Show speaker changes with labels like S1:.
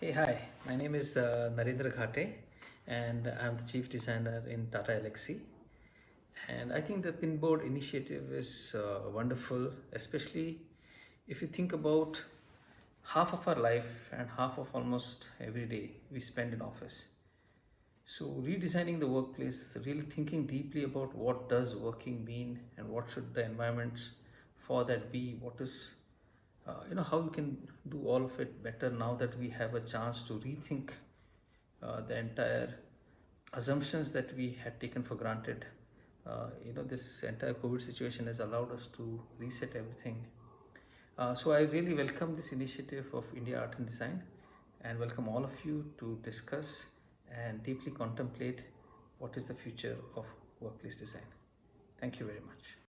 S1: hi. My name is uh, Narendra Ghate and I'm the chief designer in Tata Elxsi. And I think the Pinboard initiative is uh, wonderful, especially if you think about half of our life and half of almost every day we spend in office. So redesigning the workplace, really thinking deeply about what does working mean and what should the environments for that be, what is uh, you know how we can do all of it better now that we have a chance to rethink uh, the entire assumptions that we had taken for granted. Uh, you know this entire covid situation has allowed us to reset everything. Uh, so i really welcome this initiative of india art and design and welcome all of you to discuss and deeply contemplate what is the future of workplace design. Thank you very much